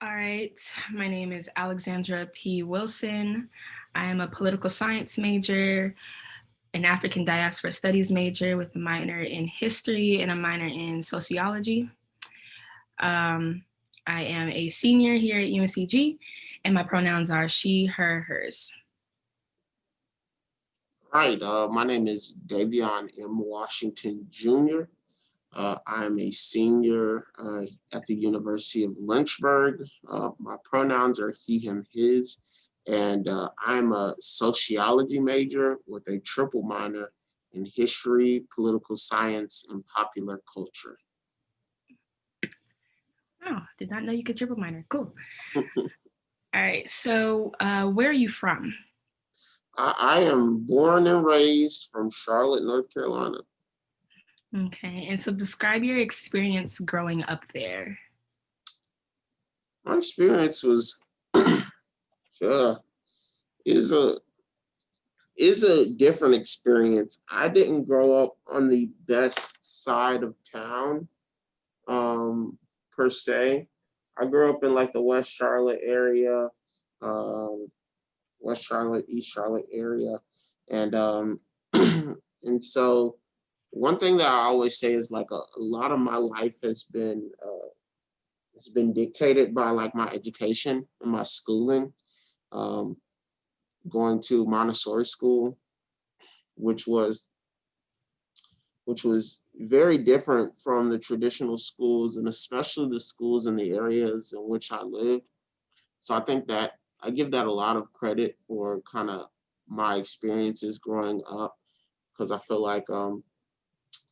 All right, my name is Alexandra P. Wilson. I am a political science major, an African diaspora studies major with a minor in history and a minor in sociology. Um, I am a senior here at UNCG and my pronouns are she, her, hers. All right, uh, my name is Davion M. Washington Jr. Uh, I'm a senior uh, at the University of Lynchburg. Uh, my pronouns are he, him, his, and uh, I'm a sociology major with a triple minor in history, political science, and popular culture. Oh, did not know you could triple minor. Cool. All right, so uh, where are you from? I, I am born and raised from Charlotte, North Carolina. Okay, and so describe your experience growing up there. My experience was, sure, is a is a different experience. I didn't grow up on the best side of town, um, per se. I grew up in like the West Charlotte area, um, West Charlotte, East Charlotte area, and um, and so one thing that I always say is like a, a lot of my life has been uh, has been dictated by like my education and my schooling. Um, going to Montessori school, which was which was very different from the traditional schools and especially the schools in the areas in which I lived. So I think that I give that a lot of credit for kind of my experiences growing up because I feel like um,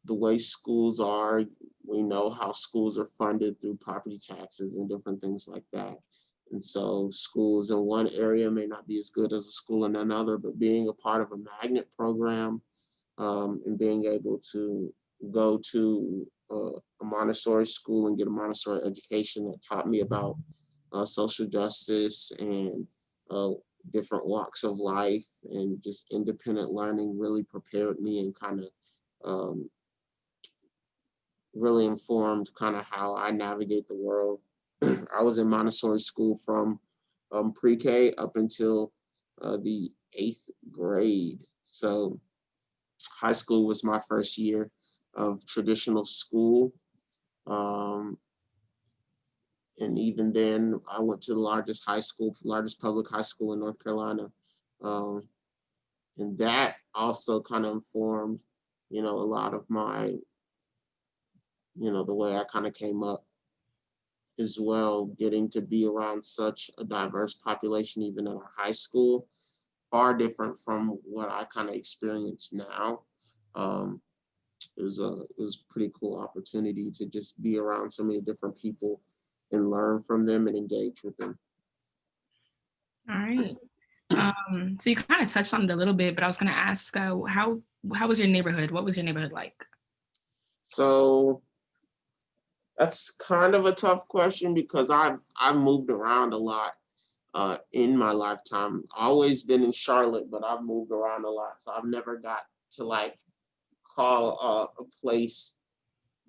the way schools are, we know how schools are funded through property taxes and different things like that. And so schools in one area may not be as good as a school in another, but being a part of a magnet program um, and being able to go to uh, a Montessori school and get a Montessori education that taught me about uh, social justice and uh, different walks of life and just independent learning really prepared me and kind of um, really informed kind of how I navigate the world. I was in Montessori school from um, pre-K up until uh, the eighth grade. So high school was my first year of traditional school. Um, and even then, I went to the largest high school, largest public high school in North Carolina. Um, and that also kind of informed, you know, a lot of my you know, the way I kind of came up as well, getting to be around such a diverse population, even in high school, far different from what I kind of experience now. Um, it was a it was a pretty cool opportunity to just be around so many different people and learn from them and engage with them. All right. Um, so you kind of touched on it a little bit, but I was going to ask, uh, how how was your neighborhood? What was your neighborhood like? So that's kind of a tough question because I've I've moved around a lot uh, in my lifetime. Always been in Charlotte, but I've moved around a lot, so I've never got to like call a place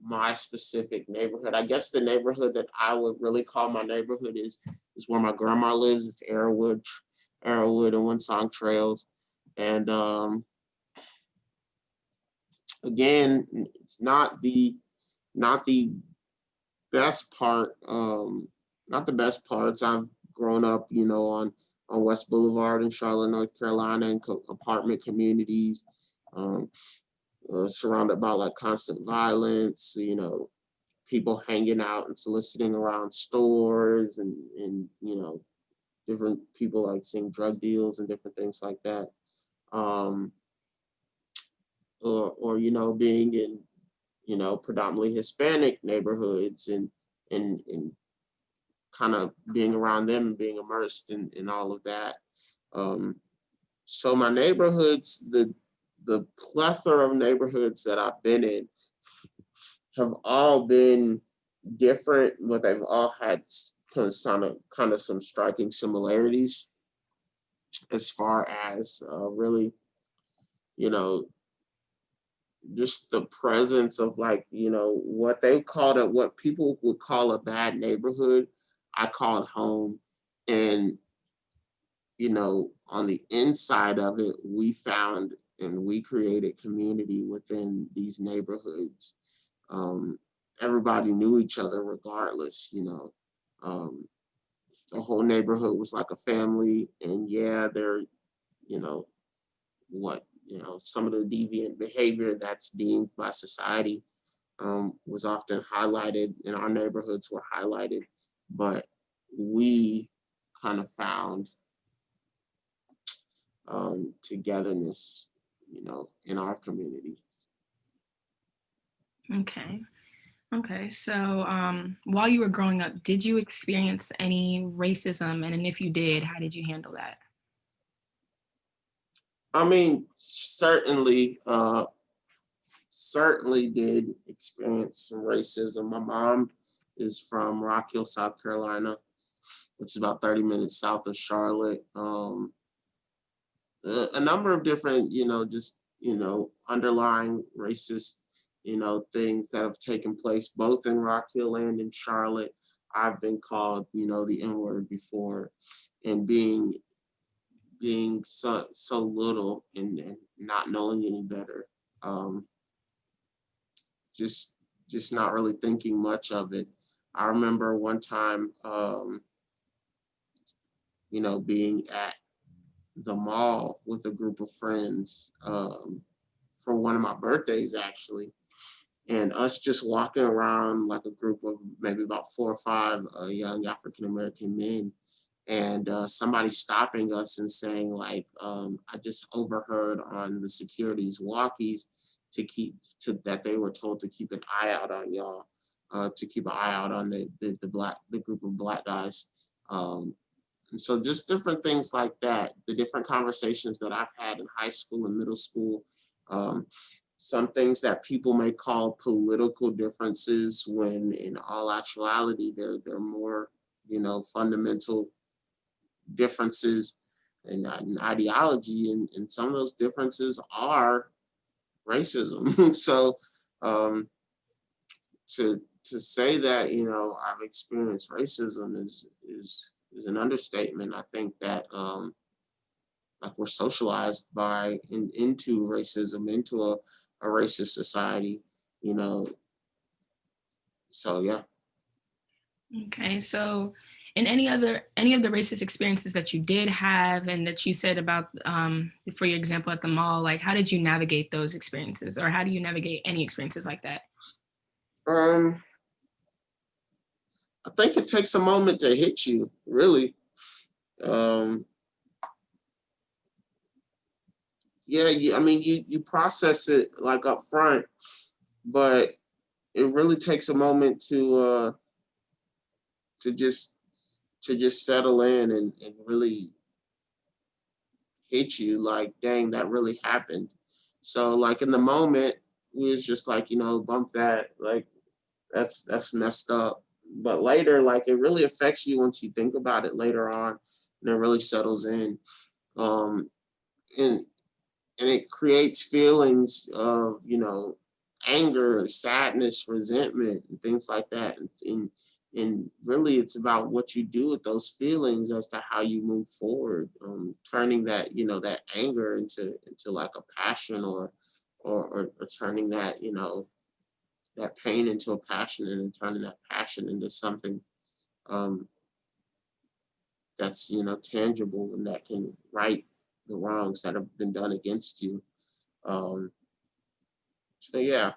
my specific neighborhood. I guess the neighborhood that I would really call my neighborhood is is where my grandma lives. It's Arrowwood, Arrowwood and Windsong Trails, and um, again, it's not the not the best part, um, not the best parts. I've grown up, you know, on on West Boulevard in Charlotte, North Carolina, and co apartment communities, um, uh, surrounded by like constant violence, you know, people hanging out and soliciting around stores and, and you know, different people like seeing drug deals and different things like that. Um, or, or, you know, being in you know, predominantly Hispanic neighborhoods and and and kind of being around them and being immersed in, in all of that. Um, so my neighborhoods, the the plethora of neighborhoods that I've been in have all been different, but they've all had kind of, kind of some striking similarities as far as uh, really, you know, just the presence of like, you know, what they called it, what people would call a bad neighborhood. I called home and, you know, on the inside of it, we found and we created community within these neighborhoods. Um, everybody knew each other regardless, you know. Um, the whole neighborhood was like a family and yeah, they're, you know, what, you know, some of the deviant behavior that's deemed by society um, was often highlighted in our neighborhoods were highlighted, but we kind of found um, togetherness, you know, in our communities. Okay. Okay. So um, while you were growing up, did you experience any racism? And if you did, how did you handle that? I mean, certainly, uh, certainly did experience some racism. My mom is from Rock Hill, South Carolina, which is about 30 minutes south of Charlotte. Um, a, a number of different, you know, just, you know, underlying racist, you know, things that have taken place both in Rock Hill and in Charlotte. I've been called, you know, the N word before and being being so so little and, and not knowing any better. Um, just just not really thinking much of it. I remember one time, um, you know, being at the mall with a group of friends um, for one of my birthdays, actually. And us just walking around like a group of maybe about four or five uh, young African-American men and uh, somebody stopping us and saying like, um, I just overheard on the security's walkies to keep, to that they were told to keep an eye out on y'all, uh, to keep an eye out on the, the, the black, the group of black guys. Um, and so just different things like that, the different conversations that I've had in high school and middle school, um, some things that people may call political differences when in all actuality, they're, they're more, you know, fundamental differences in, in ideology and, and some of those differences are racism. so um, to to say that, you know, I've experienced racism is is is an understatement. I think that um, like we're socialized by in, into racism, into a, a racist society, you know. So yeah. Okay. So in any other any of the racist experiences that you did have and that you said about um, for your example at the mall like how did you navigate those experiences or how do you navigate any experiences like that? Um i think it takes a moment to hit you really. Um yeah you, i mean you you process it like up front but it really takes a moment to uh to just to just settle in and, and really hit you like, dang, that really happened. So like in the moment, we was just like, you know, bump that, like that's that's messed up. But later, like it really affects you once you think about it later on and it really settles in. Um and and it creates feelings of, you know, anger, sadness, resentment, and things like that. And, and and really it's about what you do with those feelings as to how you move forward um, turning that you know that anger into into like a passion or or, or, or turning that you know that pain into a passion and then turning that passion into something um, that's you know tangible and that can right the wrongs that have been done against you um, so yeah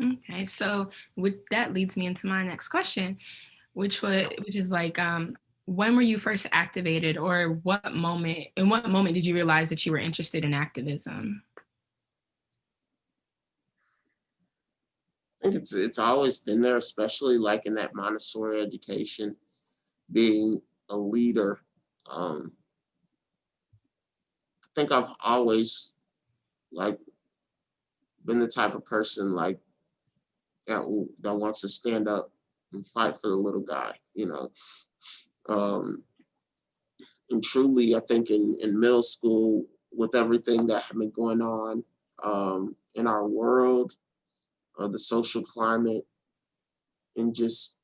Okay, so with that leads me into my next question, which was which is like, um, when were you first activated, or what moment? In what moment did you realize that you were interested in activism? I think it's it's always been there, especially like in that Montessori education, being a leader. Um, I think I've always like been the type of person like that that wants to stand up and fight for the little guy, you know. Um, and truly, I think in, in middle school, with everything that had been going on um, in our world, uh, the social climate, and just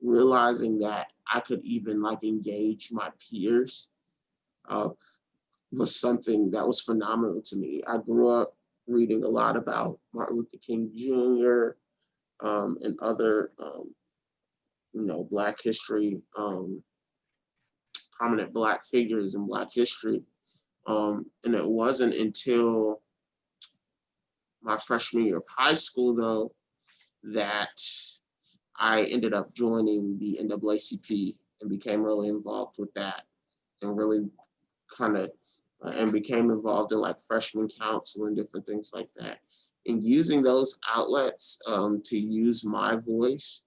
realizing that I could even like engage my peers uh, was something that was phenomenal to me. I grew up reading a lot about Martin Luther King Jr. Um, and other, um, you know, Black history, um, prominent Black figures in Black history. Um, and it wasn't until my freshman year of high school, though, that I ended up joining the NAACP and became really involved with that and really kind of and became involved in like freshman council and different things like that. And using those outlets um, to use my voice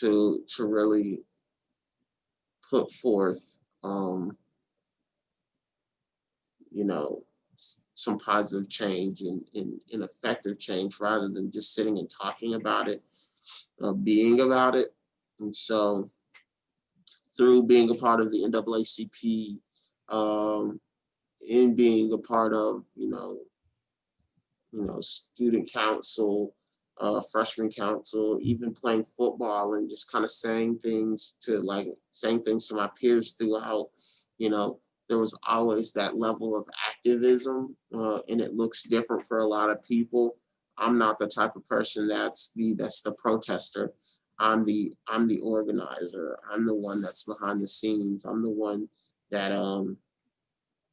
to to really put forth, um, you know, some positive change and, and, and effective change rather than just sitting and talking about it, uh, being about it. And so through being a part of the NAACP, um, in being a part of, you know, you know, student council, uh, freshman council, even playing football and just kind of saying things to like saying things to my peers throughout, you know, there was always that level of activism uh, and it looks different for a lot of people. I'm not the type of person that's the that's the protester. I'm the I'm the organizer. I'm the one that's behind the scenes. I'm the one that um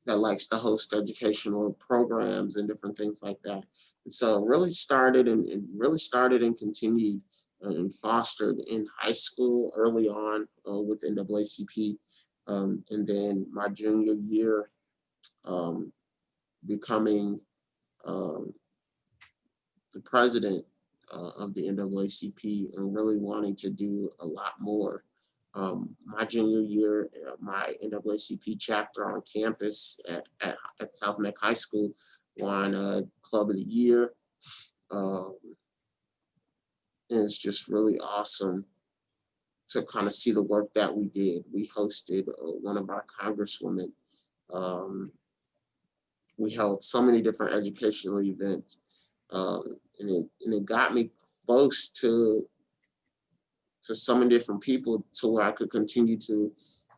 that likes to host educational programs and different things like that. And so really started and, and really started and continued uh, and fostered in high school early on uh, with NAACP. Um, and then my junior year, um, becoming um, the president uh, of the NAACP and really wanting to do a lot more um, my junior year, uh, my NAACP chapter on campus at, at, at South Meck High School won a Club of the Year. Um, and it's just really awesome to kind of see the work that we did. We hosted uh, one of our congresswomen. Um, we held so many different educational events. Um, and, it, and it got me close to to so many different people to where I could continue to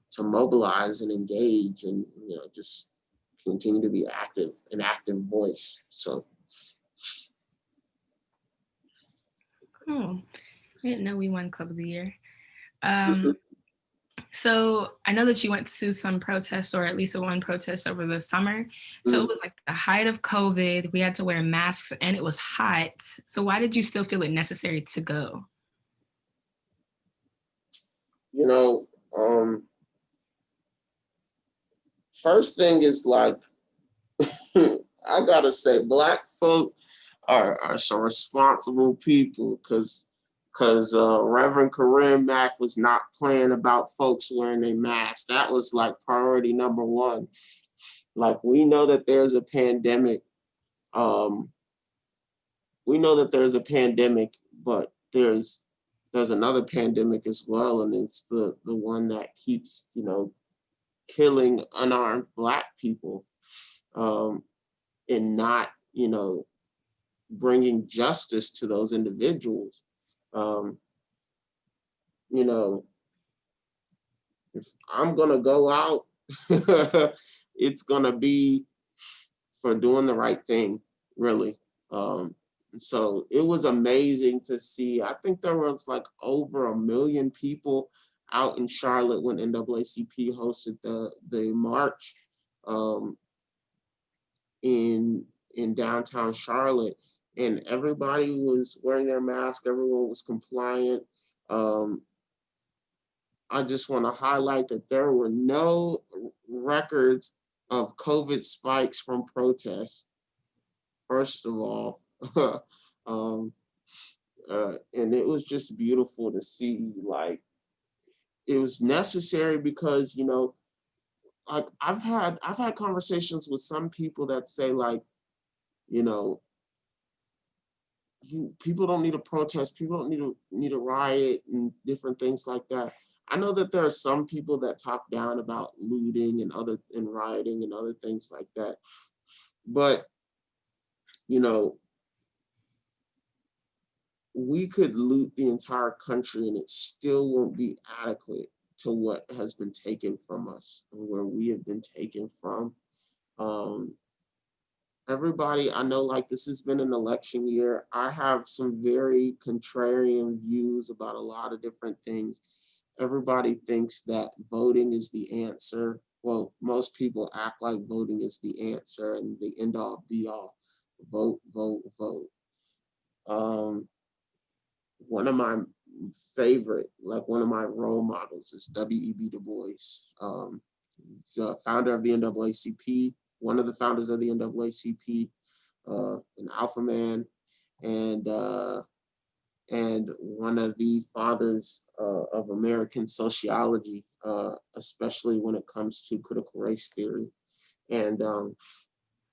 to mobilize and engage and you know just continue to be active, an active voice. So cool. I didn't know we won Club of the Year. Um, so I know that you went to some protests or at least one protest over the summer. So it mm-hmm. was like the height of COVID, we had to wear masks and it was hot. So why did you still feel it necessary to go? You know, um, first thing is like, I gotta say, black folk are, are some responsible people because because uh, Reverend Corine Mack was not playing about folks wearing a mask. That was like priority number one. Like we know that there's a pandemic. Um, we know that there's a pandemic, but there's there's another pandemic as well, and it's the the one that keeps you know killing unarmed black people um, and not you know bringing justice to those individuals. Um, you know, if I'm gonna go out, it's gonna be for doing the right thing, really. Um, so it was amazing to see. I think there was like over a million people out in Charlotte when NAACP hosted the the march um, in in downtown Charlotte, and everybody was wearing their mask. Everyone was compliant. Um, I just want to highlight that there were no records of COVID spikes from protests. First of all, um, uh, and it was just beautiful to see like it was necessary because you know like I've had I've had conversations with some people that say like you know you people don't need to protest people don't need to need a riot and different things like that. I know that there are some people that talk down about looting and other and rioting and other things like that. But you know we could loot the entire country and it still won't be adequate to what has been taken from us and where we have been taken from. Um, everybody, I know like this has been an election year. I have some very contrarian views about a lot of different things. Everybody thinks that voting is the answer. Well, most people act like voting is the answer and the end all be all. Vote, vote, vote. One of my favorite, like one of my role models is W.E.B. Du Bois. Um, he's a founder of the NAACP, one of the founders of the NAACP, uh, an alpha man, and uh, and one of the fathers uh, of American sociology, uh, especially when it comes to critical race theory. And um,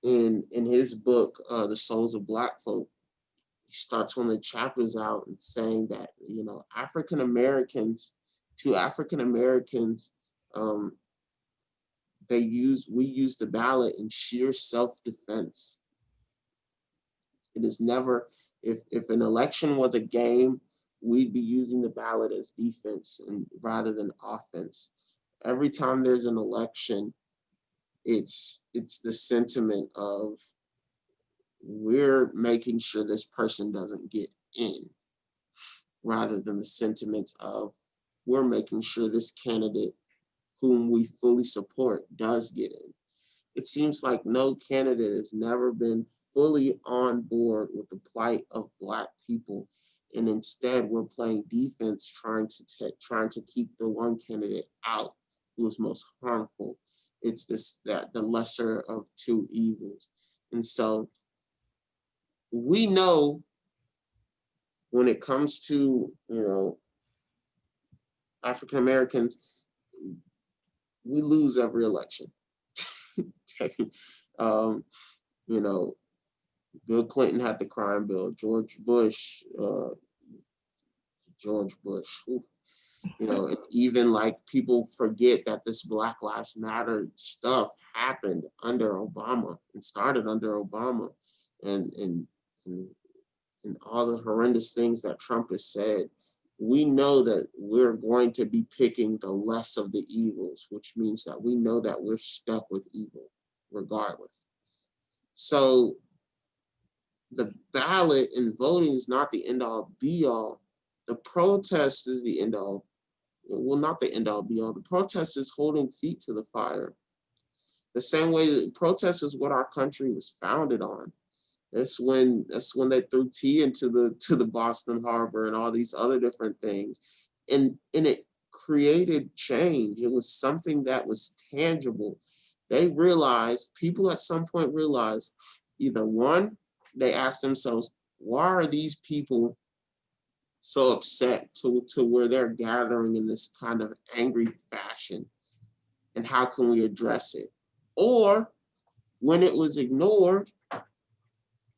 in in his book, uh, The Souls of Black Folk, he starts one of the chapters out and saying that you know African Americans, to African Americans, um, they use we use the ballot in sheer self-defense. It is never if if an election was a game, we'd be using the ballot as defense and rather than offense. Every time there's an election, it's it's the sentiment of we're making sure this person doesn't get in rather than the sentiments of we're making sure this candidate whom we fully support does get in. It seems like no candidate has never been fully on board with the plight of Black people. And instead we're playing defense trying to trying to keep the one candidate out who is most harmful. It's this that the lesser of two evils. And so we know when it comes to, you know, African Americans, we lose every election. um, you know, Bill Clinton had the crime bill, George Bush, uh, George Bush, you know, even like people forget that this Black Lives Matter stuff happened under Obama and started under Obama. And, and and, and all the horrendous things that Trump has said, we know that we're going to be picking the less of the evils, which means that we know that we're stuck with evil regardless. So the ballot and voting is not the end all be all. The protest is the end all. Well, not the end all be all. The protest is holding feet to the fire. The same way that protest is what our country was founded on. That's when that's when they threw tea into the to the Boston Harbor and all these other different things. And and it created change. It was something that was tangible. They realized, people at some point realized, either one, they asked themselves, why are these people so upset to, to where they're gathering in this kind of angry fashion? And how can we address it? Or when it was ignored,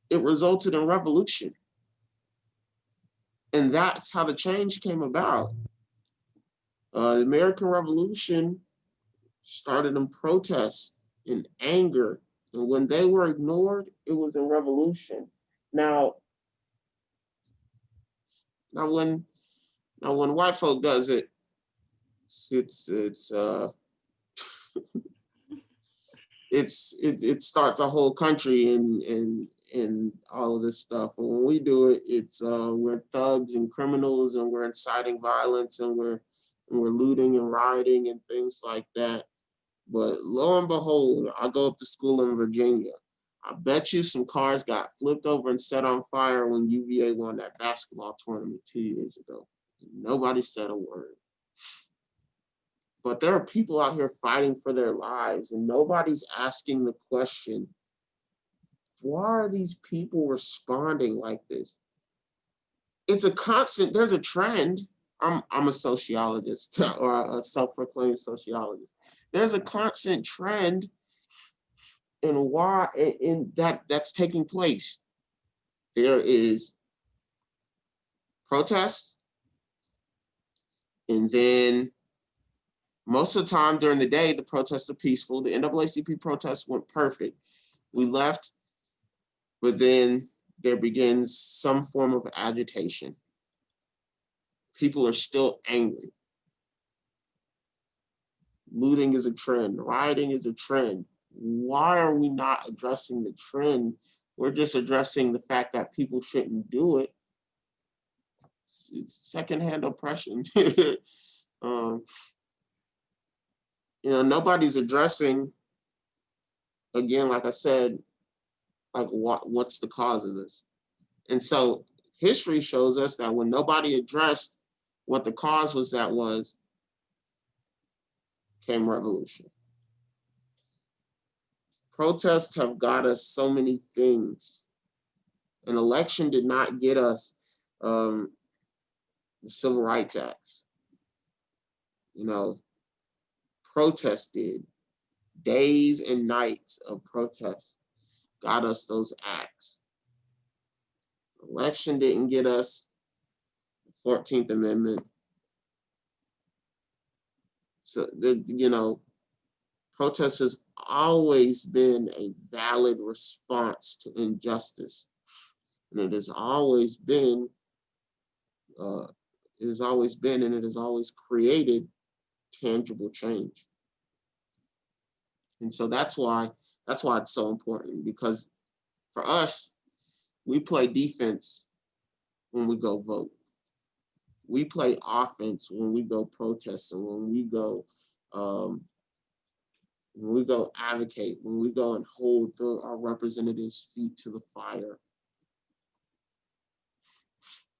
it resulted in revolution. And that's how the change came about. Uh, the American Revolution started in protest, in anger, and when they were ignored, it was in revolution. Now, now when now when white folk does it, it's it's, it's uh it's it, it starts a whole country and and and all of this stuff. And when we do it, it's uh, we're thugs and criminals and we're inciting violence and we're and we're looting and rioting and things like that. But lo and behold, I go up to school in Virginia. I bet you some cars got flipped over and set on fire when UVA won that basketball tournament two years ago. Nobody said a word. But there are people out here fighting for their lives and nobody's asking the question, why are these people responding like this? It's a constant, there's a trend. I'm, I'm a sociologist or a self-proclaimed sociologist. There's a constant trend in why in that that's taking place. There is protest, and then most of the time during the day, the protests are peaceful. The NAACP protests went perfect. We left but then there begins some form of agitation. People are still angry. Looting is a trend, rioting is a trend. Why are we not addressing the trend? We're just addressing the fact that people shouldn't do it. It's, secondhand oppression. um, you know, nobody's addressing, again, like I said, like what what's the cause of this? And so history shows us that when nobody addressed what the cause was that was, came revolution. Protests have got us so many things. An election did not get us um, the Civil Rights Acts. You know, protest did. Days and nights of protest got us those acts. Election didn't get us the 14th Amendment. So the you know, protest has always been a valid response to injustice. And it has always been, uh, it has always been and it has always created tangible change. And so that's why that's why it's so important because for us, we play defense when we go vote. We play offense when we go protest and when we go um, when we go advocate, when we go and hold the, our representatives' feet to the fire.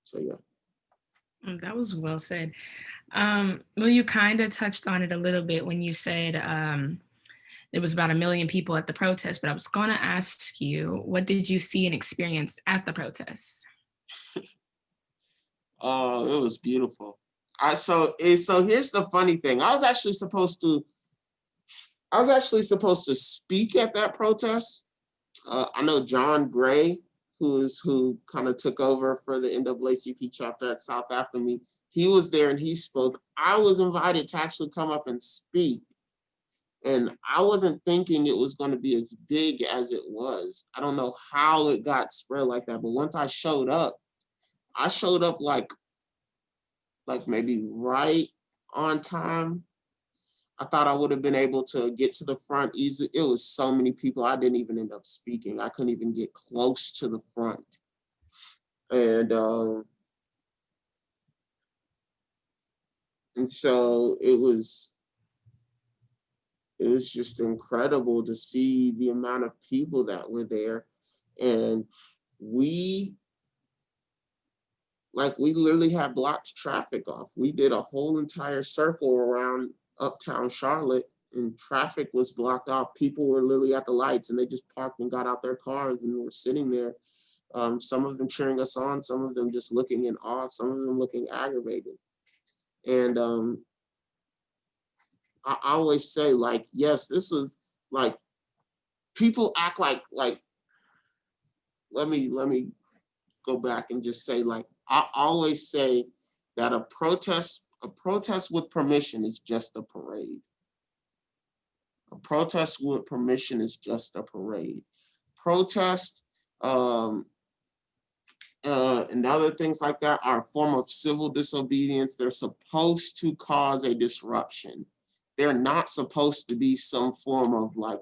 So yeah. Mm, That was well said. Um, well, you kind of touched on it a little bit when you said um, there was about a million people at the protest, but I was going to ask you, what did you see and experience at the protests? Oh, it was beautiful. I so eh, so here's the funny thing. I was actually supposed to I was actually supposed to speak at that protest. Uh, I know John Gray, who is who kind of took over for the NAACP chapter at South after me. He was there and he spoke. I was invited to actually come up and speak. And I wasn't thinking it was going to be as big as it was. I don't know how it got spread like that, but once I showed up, I showed up like, like maybe right on time. I thought I would have been able to get to the front easily. It was so many people. I didn't even end up speaking. I couldn't even get close to the front. And um, and so it was it was just incredible to see the amount of people that were there. And we like we literally had blocked traffic off. We did a whole entire circle around uptown Charlotte and traffic was blocked off. People were literally at the lights and they just parked and got out their cars and were sitting there. Um, some of them cheering us on, some of them just looking in awe, some of them looking aggravated. And um, I always say like, yes, this is like, people act like, like, let me, let me go back and just say like, I always say that a protest, a protest with permission is just a parade. A protest with permission is just a parade. Protest um, uh, and other things like that are a form of civil disobedience. They're supposed to cause a disruption. They're not supposed to be some form of like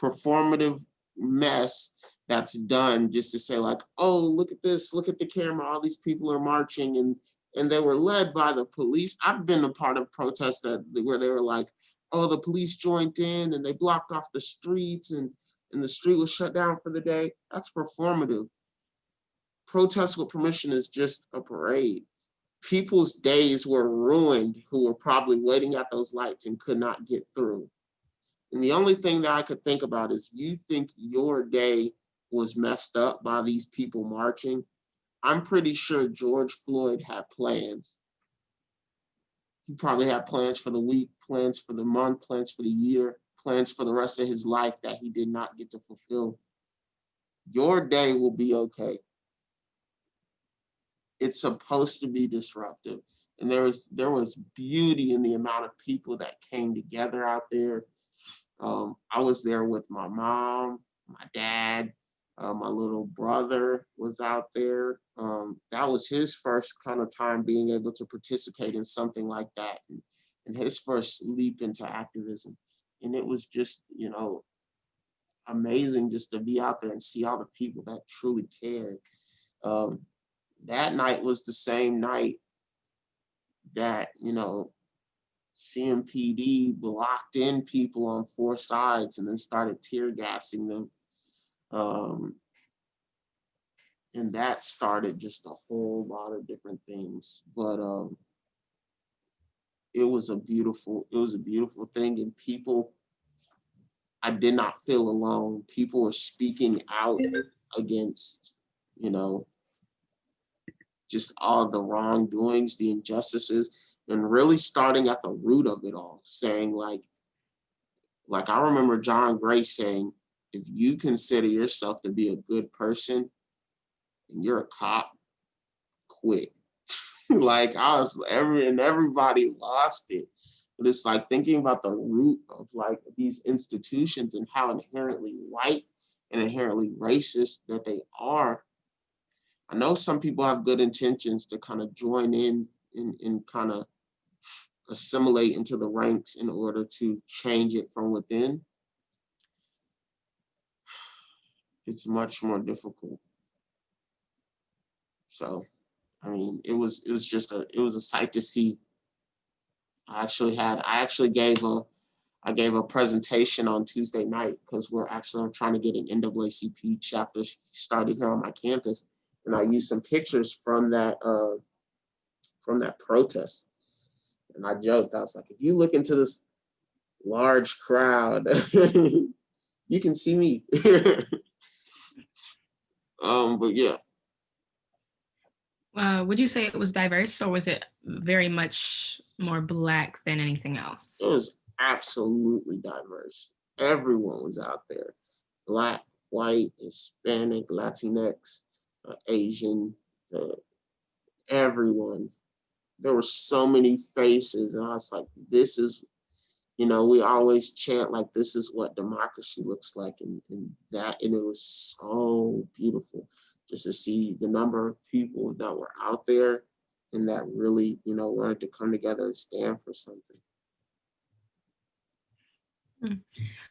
performative mess that's done just to say like, oh, look at this, look at the camera, all these people are marching and and they were led by the police. I've been a part of protests that where they were like, oh, the police joined in and they blocked off the streets and and the street was shut down for the day. That's performative. Protest with permission is just a parade. People's days were ruined who were probably waiting at those lights and could not get through. And the only thing that I could think about is you think your day was messed up by these people marching. I'm pretty sure George Floyd had plans. He probably had plans for the week, plans for the month, plans for the year, plans for the rest of his life that he did not get to fulfill. Your day will be okay. It's supposed to be disruptive. And there was there was beauty in the amount of people that came together out there. Um, I was there with my mom, my dad, Uh, my little brother was out there. Um, that was his first kind of time being able to participate in something like that and, and his first leap into activism. And it was just, you know, amazing just to be out there and see all the people that truly cared. Um, that night was the same night that, you know, CMPD blocked in people on four sides and then started tear gassing them. Um, and that started just a whole lot of different things. But um, it was a beautiful, it was a beautiful thing. And people, I did not feel alone. People were speaking out against, you know, just all the wrongdoings, the injustices, and really starting at the root of it all, saying like, like I remember John Gray saying, if you consider yourself to be a good person and you're a cop, quit. like I was every and everybody lost it. But it's like thinking about the root of like these institutions and how inherently white and inherently racist that they are. I know some people have good intentions to kind of join in and, and kind of assimilate into the ranks in order to change it from within. It's much more difficult. So, I mean, it was it was just a it was a sight to see. I actually had I actually gave a I gave a presentation on Tuesday night because we're actually trying to get an NAACP chapter started here on my campus, and I used some pictures from that uh, from that protest. And I joked, I was like, if you look into this large crowd, you can see me. um, but yeah, Uh, would you say it was diverse or was it very much more black than anything else? it was absolutely diverse. Everyone was out there. Black, white, Hispanic, Latinx, uh, Asian, uh, everyone. There were so many faces and I was like, this is, you know, we always chant like, this is what democracy looks like and, and that, and it was so beautiful just to see the number of people that were out there and that really, you know, wanted to come together and stand for something.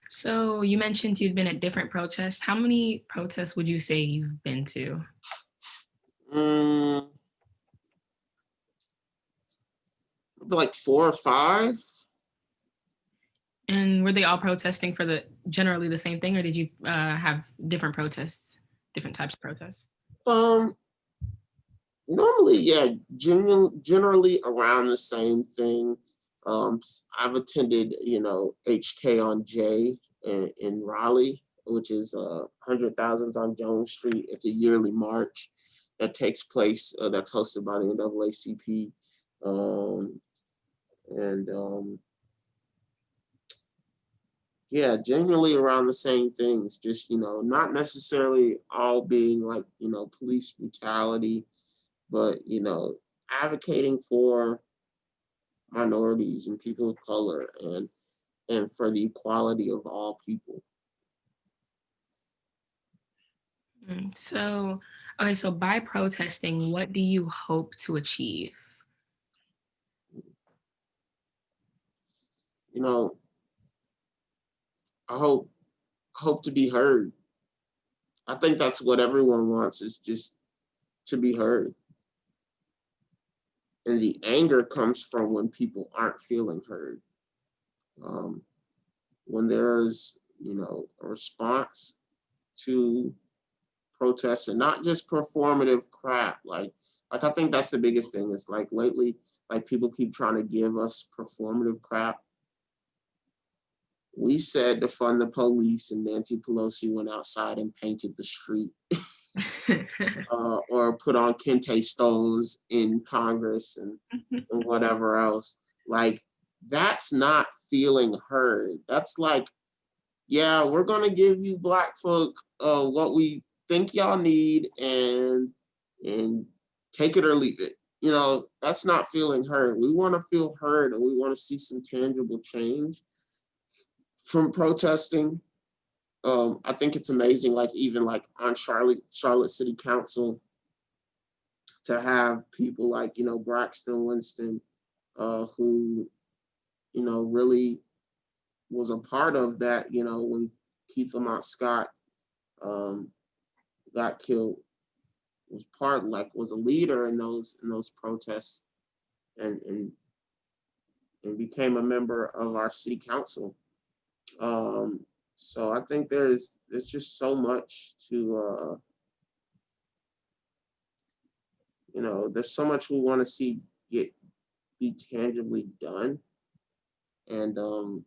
So you mentioned you've been at different protests. How many protests would you say you've been to? Maybe like four or five. And were they all protesting for the generally the same thing or did you uh, have different protests, different types of protests? Um, normally, yeah, generally around the same thing. Um, I've attended, you know, HK on J in, in Raleigh, which is uh, Hundred Thousands on Jones Street. It's a yearly march that takes place, uh, that's hosted by the NAACP. Um, and um, yeah, generally around the same things, just, you know, not necessarily all being like, you know, police brutality, but, you know, advocating for minorities and people of color and, and for the equality of all people. Mm, So, okay, so by protesting, what do you hope to achieve? You know, I hope, hope to be heard. I think that's what everyone wants is just to be heard. And the anger comes from when people aren't feeling heard. Um, when there's, you know, a response to protests and not just performative crap. Like, like I think that's the biggest thing. Is like lately, like people keep trying to give us performative crap. We said to fund the police, and Nancy Pelosi went outside and painted the street, uh, or put on kente stoles in Congress and, and whatever else. Like, that's not feeling heard. That's like, yeah, we're gonna give you black folk uh, what we think y'all need, and and take it or leave it. You know, that's not feeling heard. We want to feel heard, and we want to see some tangible change from protesting. Um, I think it's amazing, like even like on Charlotte, Charlotte City Council, to have people like, you know, Braxton Winston, uh, who, you know, really was a part of that, you know, when Keith Lamont Scott um, got killed, was part like was a leader in those in those protests, and and and became a member of our city council. Um, so I think there's there's just so much to uh, you know, there's so much we want to see get be tangibly done. And um,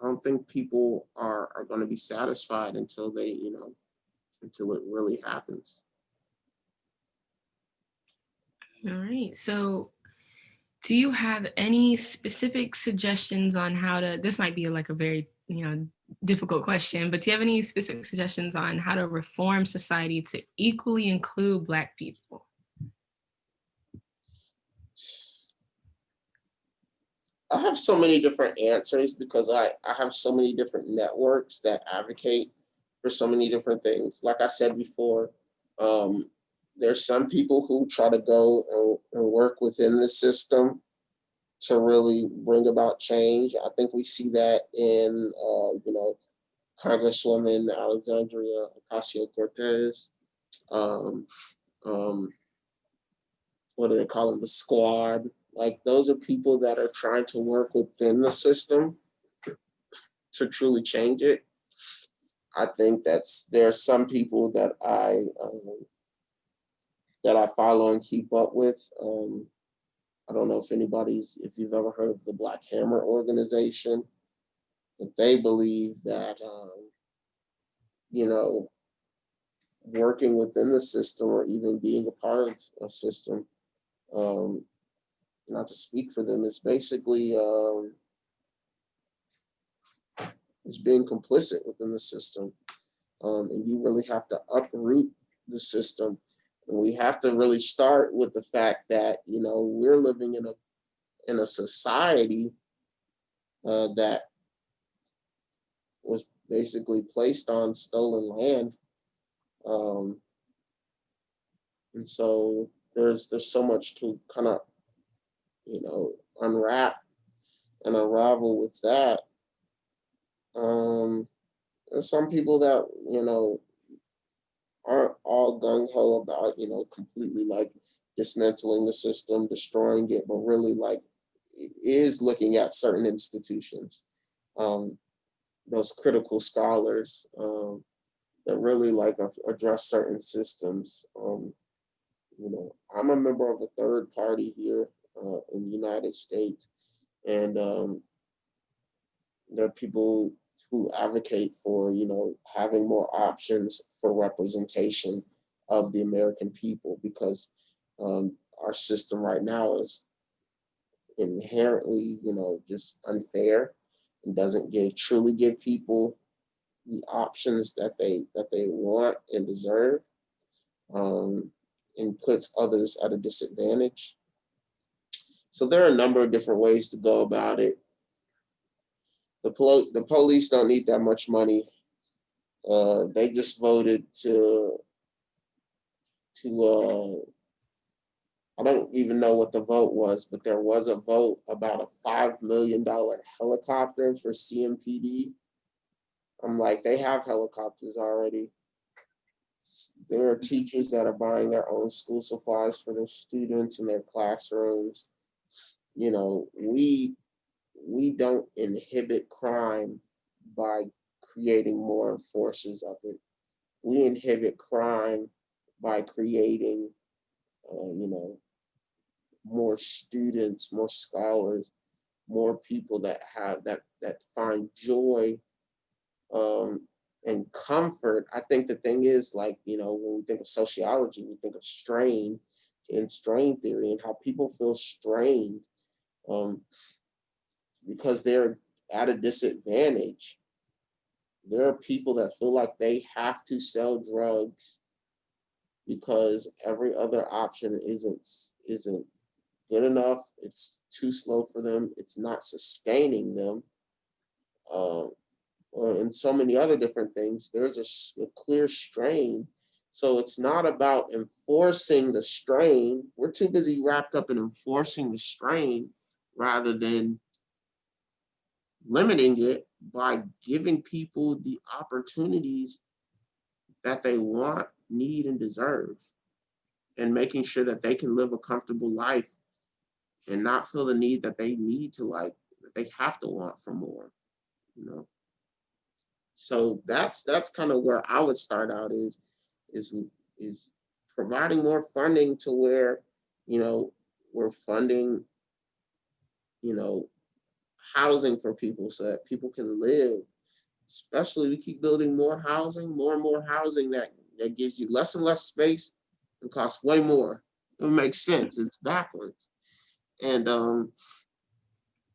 I don't think people are are going to be satisfied until they, you know, until it really happens. All right. So do you have any specific suggestions on how to, this might be like a very, you know, difficult question, but do you have any specific suggestions on how to reform society to equally include Black people? I have so many different answers because I, I have so many different networks that advocate for so many different things. Like I said before, um, there's some people who try to go and, and work within the system to really bring about change. I think we see that in, uh, you know, Congresswoman Alexandria Ocasio-Cortez. Um, um, what do they call them? The squad. Like those are people that are trying to work within the system to truly change it. I think that's there are some people that I um, that I follow and keep up with. Um, I don't know if anybody's if you've ever heard of the Black Hammer organization, but they believe that um, you know working within the system or even being a part of a system um, not to speak for them, it's basically um, it's being complicit within the system. Um, and you really have to uproot the system. We have to really start with the fact that, you know, we're living in a in a society uh, that was basically placed on stolen land. Um, and so there's there's so much to kind of you know, unwrap and unravel with that. Um, there's some people that, you know, aren't all gung-ho about, you know, completely like dismantling the system, destroying it, but really like is looking at certain institutions, um, those critical scholars um, that really like address certain systems. Um, you know, I'm a member of a third party here uh, in the United States. And um, there are people who advocate for, you know, having more options for representation of the American people because um, our system right now is inherently, you know, just unfair and doesn't give truly give people the options that they that they want and deserve um, and puts others at a disadvantage. So there are a number of different ways to go about it. The, pol the police don't need that much money. Uh, they just voted to, to uh, I don't even know what the vote was, but there was a vote about a $5 million helicopter for CMPD. I'm like, they have helicopters already. There are teachers that are buying their own school supplies for their students in their classrooms you know, we we don't inhibit crime by creating more enforcers of it. We inhibit crime by creating, uh, you know, more students, more scholars, more people that have that that find joy um, and comfort. I think the thing is like, you know, when we think of sociology, we think of strain and strain theory and how people feel strained um, because they're at a disadvantage. There are people that feel like they have to sell drugs because every other option isn't isn't good enough. It's too slow for them. It's not sustaining them. Um, or in so many other different things, there's a clear strain. So it's not about enforcing the strain. We're too busy wrapped up in enforcing the strain rather than limiting it by giving people the opportunities that they want, need, and deserve, and making sure that they can live a comfortable life and not feel the need that they need to like, that they have to want for more, you know? So that's, that's kind of where I would start out is, is, is providing more funding to where, you know, we're funding, you know, housing for people so that people can live. Especially we keep building more housing, more and more housing that, that gives you less and less space and costs way more. It makes sense, it's backwards. And um,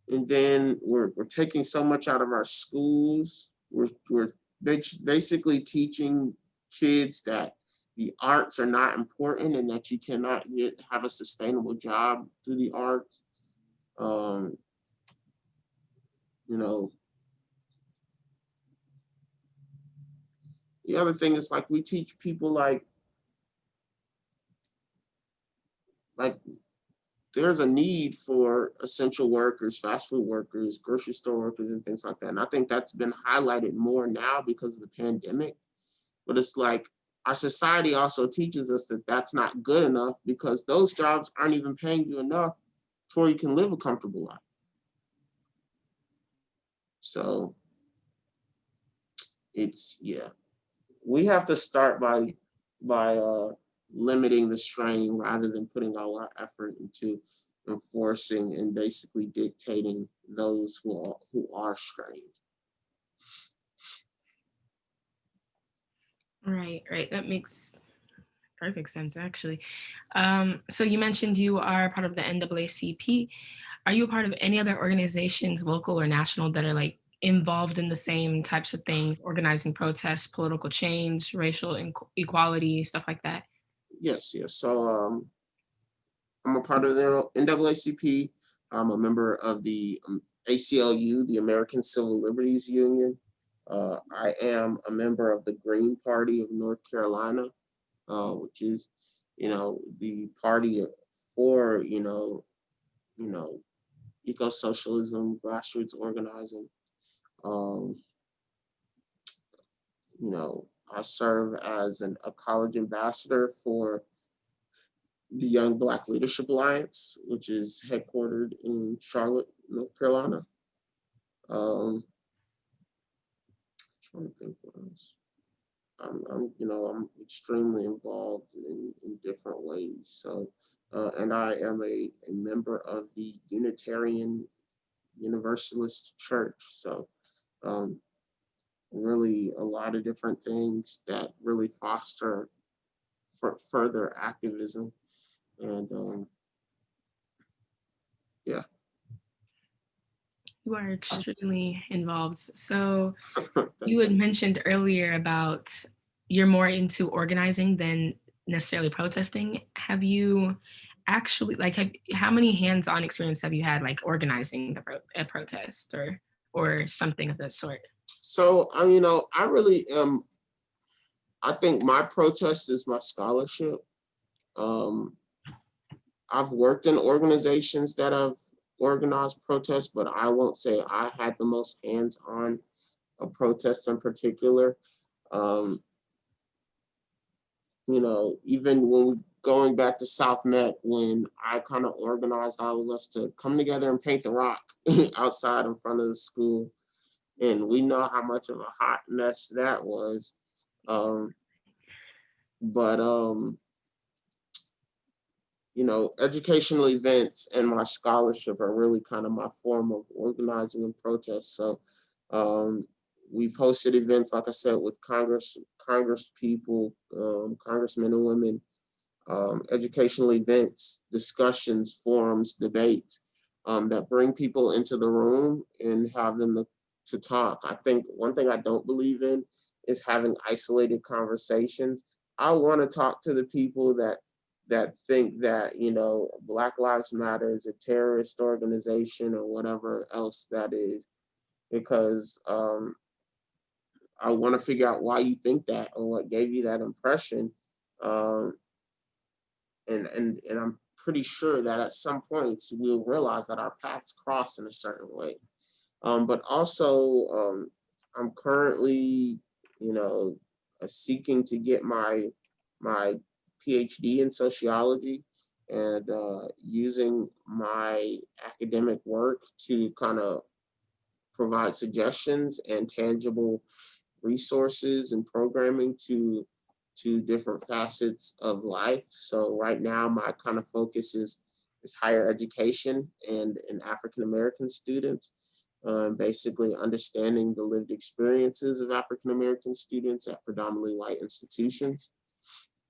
and then we're, we're taking so much out of our schools. We're, we're basically teaching kids that the arts are not important and that you cannot have a sustainable job through the arts. Um, you know. The other thing is like we teach people like like there's a need for essential workers, fast food workers, grocery store workers and things like that. And I think that's been highlighted more now because of the pandemic. But it's like our society also teaches us that that's not good enough because those jobs aren't even paying you enough to where you can live a comfortable life. So it's, yeah, we have to start by, by uh, limiting the strain rather than putting all our effort into enforcing and basically dictating those who are, who are strained. Right, right. That makes perfect sense, actually. Um, so you mentioned you are part of the NAACP. Are you a part of any other organizations, local or national, that are like involved in the same types of things, organizing protests, political change, racial equality, stuff like that? Yes, yes. So um, I'm a part of the NAACP. I'm a member of the um, ACLU, the American Civil Liberties Union. Uh, I am a member of the Green Party of North Carolina, uh, which is, you know, the party for, you know, you know, eco-socialism, grassroots organizing. Um, you know, I serve as an, a college ambassador for the Young Black Leadership Alliance, which is headquartered in Charlotte, North Carolina. Um, trying to think what else. I'm, I'm, you know, I'm extremely involved in, in different ways. So, uh, and I am a, a member of the Unitarian Universalist Church. So, um, really a lot of different things that really foster further activism. And um, yeah. You are extremely involved. So you had mentioned earlier about you're more into organizing than necessarily protesting. Have you actually like have, how many hands-on experience have you had like organizing the pro- a protest or or something of that sort? So, I, you know, I really am, I think my protest is my scholarship. Um, I've worked in organizations that have organized protests, but I won't say I had the most hands-on a protest in particular. Um, you know, even when we going back to South Meck, when I kind of organized all of us to come together and paint the rock outside in front of the school. And we know how much of a hot mess that was. Um, but, um, you know, educational events and my scholarship are really kind of my form of organizing and protest. So um, we've hosted events, like I said, with Congress, Congress people, um, congressmen and women, um, educational events, discussions, forums, debates um, that bring people into the room and have them to, talk. I think one thing I don't believe in is having isolated conversations. I want to talk to the people that that think that you know Black Lives Matter is a terrorist organization or whatever else that is, because um, I want to figure out why you think that or what gave you that impression. Um, and, and, and I'm pretty sure that at some points we'll realize that our paths cross in a certain way. Um, but also, um, I'm currently, you know, uh, seeking to get my my PhD in sociology and uh, using my academic work to kind of provide suggestions and tangible resources and programming to to different facets of life. So right now my kind of focus is is higher education and, and African American students. Um, basically understanding the lived experiences of African American students at predominantly white institutions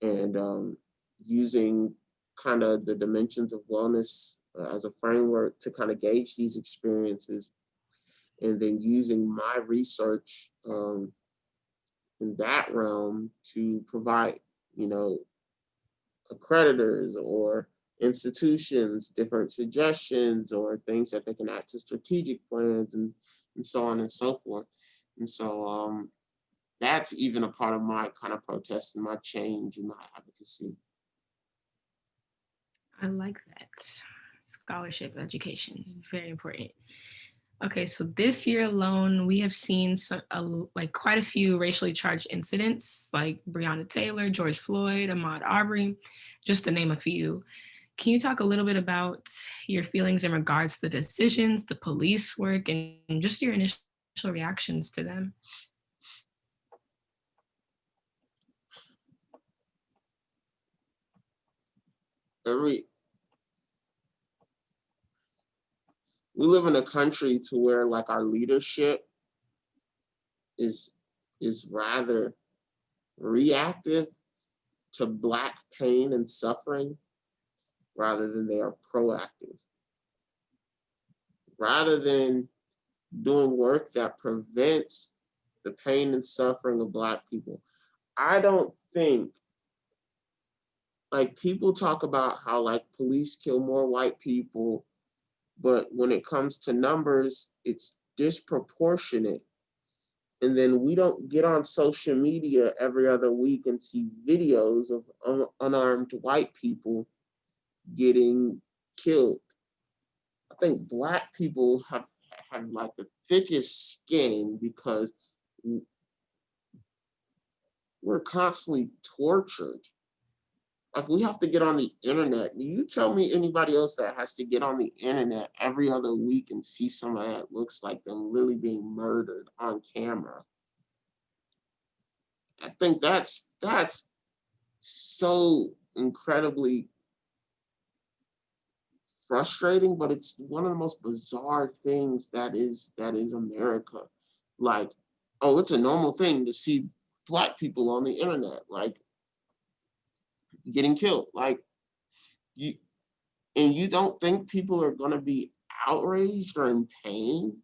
and um, using kind of the dimensions of wellness uh, as a framework to kind of gauge these experiences and then using my research um, in that realm to provide, you know, accreditors or institutions, different suggestions or things that they can add to strategic plans and, and so on and so forth. And so um, that's even a part of my kind of protest and my change and my advocacy. I like that. Scholarship education, very important. Okay, so this year alone, we have seen some, like quite a few racially charged incidents like Breonna Taylor, George Floyd, Ahmaud Arbery, just to name a few. Can you talk a little bit about your feelings in regards to the decisions, the police work, and just your initial reactions to them? Every we live in a country to where like our leadership is is rather reactive to black pain and suffering rather than they are proactive. Rather than doing work that prevents the pain and suffering of black people. I don't think like people talk about how like police kill more white people but when it comes to numbers, it's disproportionate. And then we don't get on social media every other week and see videos of un unarmed white people getting killed. I think black people have, have like the thickest skin because we're constantly tortured like we have to get on the internet. You tell me anybody else that has to get on the internet every other week and see somebody that looks like them really being murdered on camera. I think that's that's so incredibly frustrating, but it's one of the most bizarre things that is that is America. Like, oh, it's a normal thing to see black people on the internet. Like, getting killed. Like you, and you don't think people are gonna be outraged or in pain?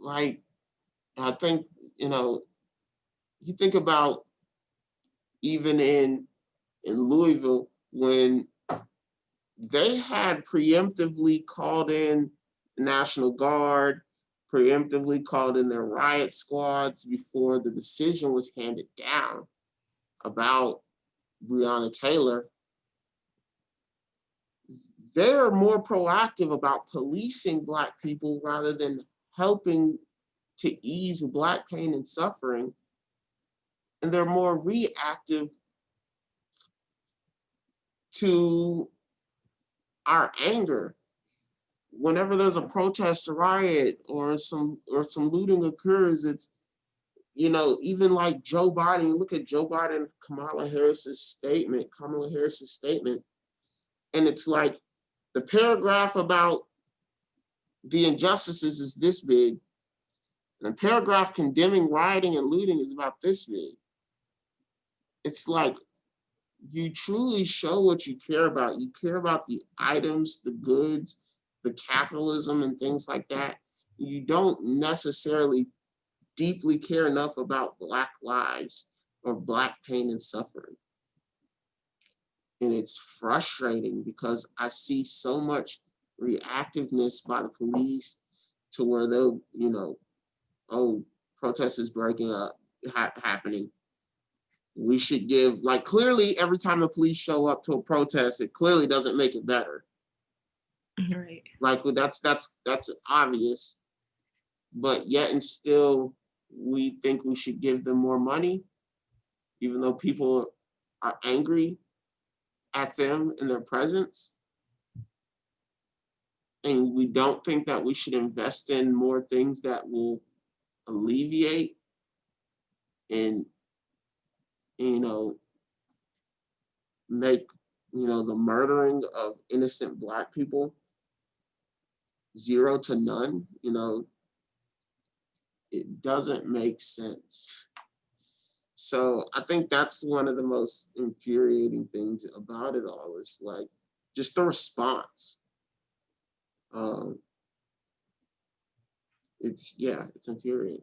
Like, I think, you know, you think about even in in Louisville when they had preemptively called in National Guard, preemptively called in their riot squads before the decision was handed down about Breonna Taylor, they're more proactive about policing Black people rather than helping to ease Black pain and suffering. And they're more reactive to our anger. Whenever there's a protest, a riot, or some or some looting occurs, it's you know, even like Joe Biden, you look at Joe Biden, Kamala Harris's statement, Kamala Harris's statement, and it's like the paragraph about the injustices is this big, and the paragraph condemning rioting and looting is about this big. It's like you truly show what you care about. You care about the items, the goods, the capitalism and things like that. You don't necessarily deeply care enough about Black lives or Black pain and suffering. And it's frustrating because I see so much reactiveness by the police to where they'll, you know, oh, protest is breaking up, ha- happening. We should give, like, clearly, every time the police show up to a protest, it clearly doesn't make it better. Mm-hmm. Right. Like, well, that's, that's, that's obvious. But yet and still, we think we should give them more money, even though people are angry at them in their presence. And we don't think that we should invest in more things that will alleviate and, you know, make, you know, the murdering of innocent Black people zero to none, you know, it doesn't make sense. So I think that's one of the most infuriating things about it all is like just the response. Um, it's yeah, it's infuriating.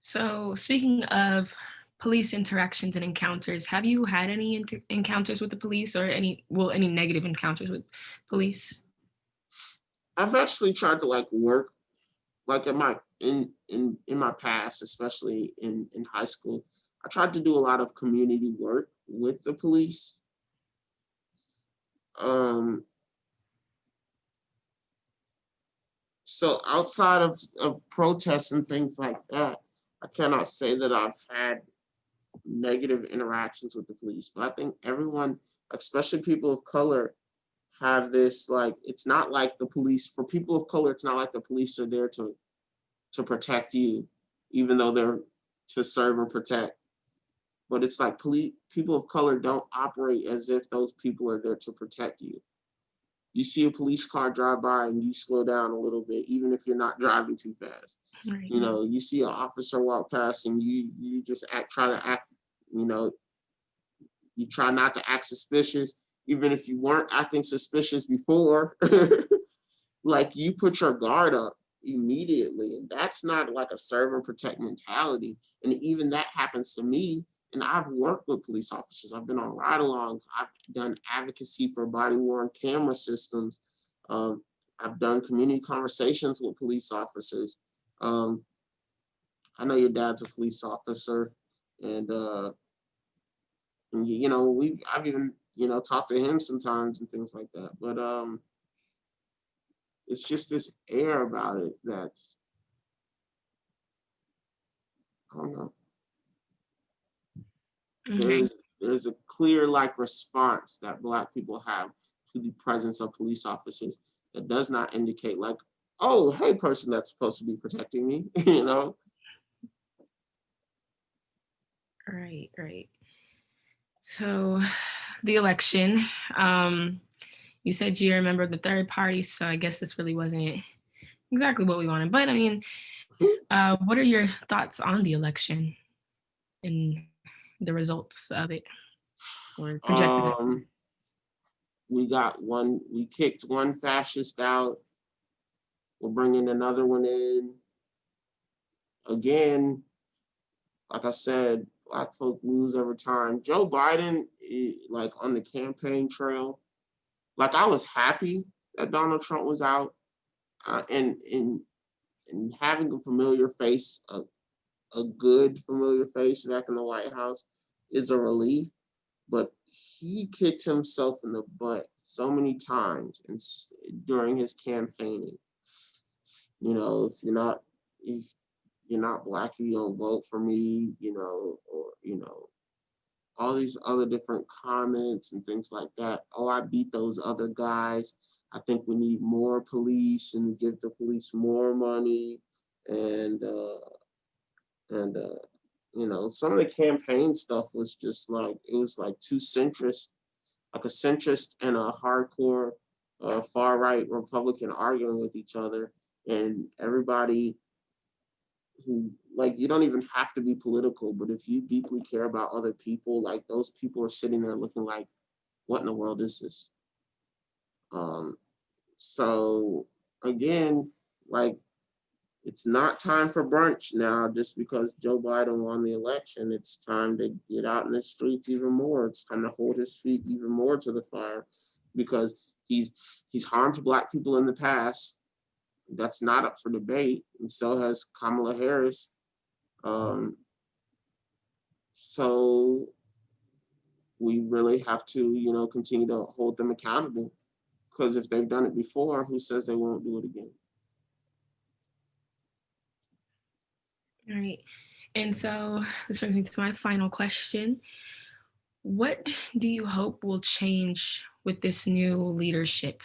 So speaking of police interactions and encounters, have you had any encounters with the police or any, well, any negative encounters with police? I've actually tried to like work, like in my in in in my past, especially in in high school. I tried to do a lot of community work with the police. Um, so outside of of protests and things like that, I cannot say that I've had negative interactions with the police. But I think everyone, especially people of color, have this like it's not like the police for people of color it's not like the police are there to to protect you even though they're to serve and protect. But it's like police people of color don't operate as if those people are there to protect you. You see a police car drive by and you slow down a little bit even if you're not driving too fast. Right. you know you see an officer walk past and you you just act try to act you know you try not to act suspicious even if you weren't acting suspicious before like you put your guard up immediately and that's not like a serve and protect mentality. And even that happens to me and i've worked with police officers. I've been on ride-alongs. I've done advocacy for body worn camera systems. Um, i've done community conversations with police officers. Um, I know your dad's a police officer, and uh, and you, you know we've. I've even you know talk to him sometimes and things like that. But um, it's just this air about it that's I don't know. Okay. There's there's a clear like response that Black people have to the presence of police officers that does not indicate like, oh, hey, person that's supposed to be protecting me, you know. Right, right. So the election, um, you said you're a member of the third party, so I guess this really wasn't exactly what we wanted. But I mean, uh, what are your thoughts on the election and the results of it? Or projected Um, we got one, we kicked one fascist out. We're bringing another one in. Again, like I said, black folk lose over time. Joe Biden, eh, like on the campaign trail, like I was happy that Donald Trump was out, uh, and and and having a familiar face, a a good familiar face back in the White House, is a relief but he kicked himself in the butt so many times and during his campaigning. You know, if you're not if you're not black, you don't vote for me, you know, or you know, all these other different comments and things like that. Oh, I beat those other guys. I think we need more police and give the police more money and uh and uh you know, some of the campaign stuff was just like, it was like two centrist, like a centrist and a hardcore uh, far right Republican arguing with each other. And everybody who, like, you don't even have to be political, but if you deeply care about other people, like, those people are sitting there looking like, what in the world is this? Um, so again, like, it's not time for brunch now just because Joe Biden won the election. It's time to get out in the streets even more. It's time to hold his feet even more to the fire because he's he's harmed black people in the past. That's not up for debate, and so has Kamala Harris. Um, so we really have to, you know, continue to hold them accountable. Because if they've done it before, who says they won't do it again? All right. And so this brings me to my final question. What do you hope will change with this new leadership?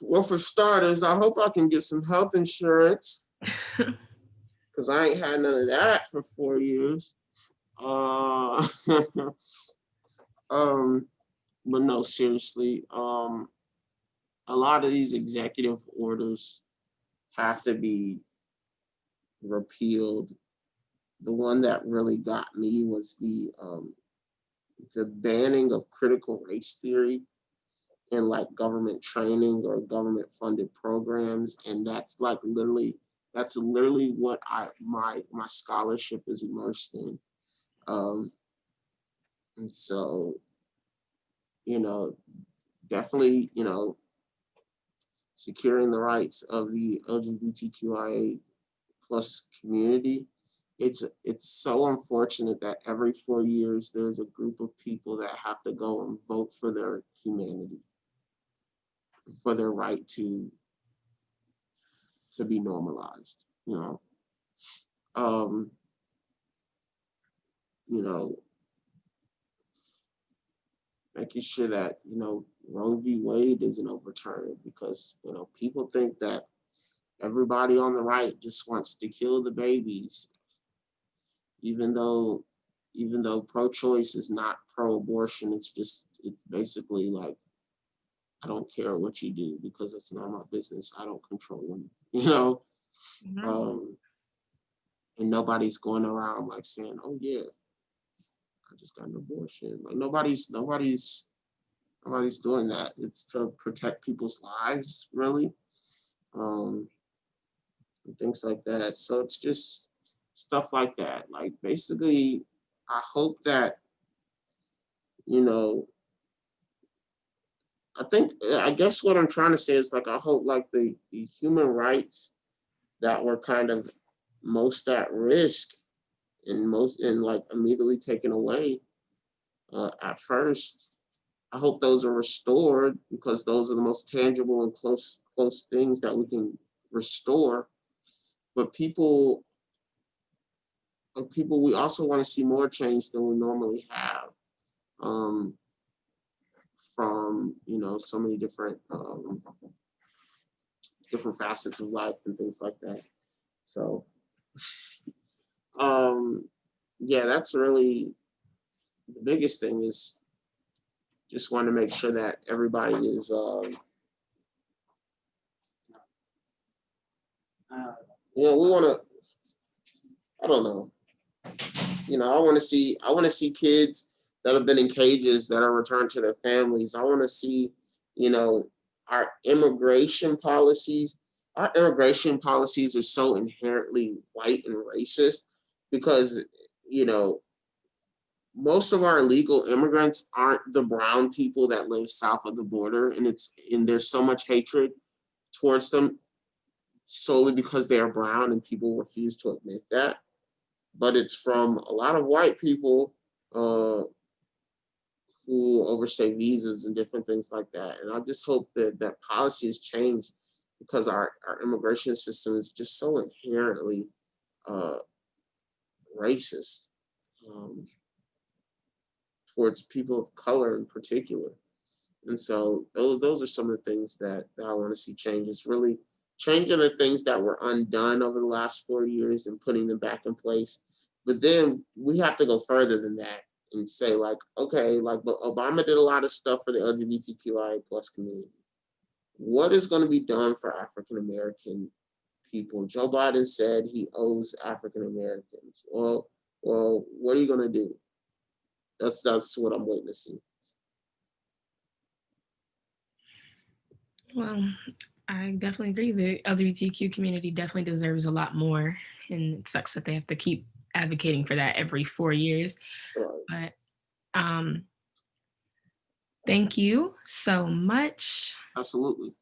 Well, for starters, I hope I can get some health insurance because I ain't had none of that for four years. Uh, um, but no, seriously, um, a lot of these executive orders have to be repealed. The one that really got me was the um, the banning of critical race theory in like government training or government funded programs. And that's like literally, that's literally what I my my scholarship is immersed in. Um, and so, you know, definitely, you know, securing the rights of the LGBTQIA plus community. It's it's so unfortunate that every four years there's a group of people that have to go and vote for their humanity, for their right to to be normalized, you know. Um, you know, making sure that, you know, Roe v. Wade isn't overturned because, you know, people think that everybody on the right just wants to kill the babies, even though, even though pro-choice is not pro-abortion, it's just, it's basically like, I don't care what you do because it's not my business. I don't control them, you know? Mhm. Um, and nobody's going around like saying, oh yeah, I just got an abortion. Like nobody's, nobody's, nobody's doing that. It's to protect people's lives, really. Um, and things like that. So it's just stuff like that. Like basically, I hope that, you know, I think, I guess what I'm trying to say is like, I hope like the, the human rights that were kind of most at risk and most and like immediately taken away uh, at first. I hope those are restored because those are the most tangible and close close things that we can restore. But people, uh, people, we also want to see more change than we normally have. Um, from you know so many different um, different facets of life and things like that. So, um, yeah, that's really the biggest thing is just want to make sure that everybody is, um, know, we want to, I don't know. You know, I want to see, I want to see kids that have been in cages that are returned to their families. I want to see, you know, our immigration policies. Our immigration policies are so inherently white and racist because, you know, most of our illegal immigrants aren't the brown people that live south of the border and it's and there's so much hatred towards them solely because they are brown and people refuse to admit that but it's from a lot of white people uh, who overstay visas and different things like that and i just hope that that policy has changed because our, our immigration system is just so inherently uh, racist um, towards people of color in particular. And so those, those are some of the things that, that I want to see change. It's really changing the things that were undone over the last four years and putting them back in place. But then we have to go further than that and say like, okay, like but Obama did a lot of stuff for the LGBTQIA plus community. What is going to be done for African American people? Joe Biden said he owes African Americans. Well, well, what are you going to do? That's that's what I'm see. Well, I definitely agree. The LGBTQ community definitely deserves a lot more, and it sucks that they have to keep advocating for that every four years. But um, thank you so much. Absolutely.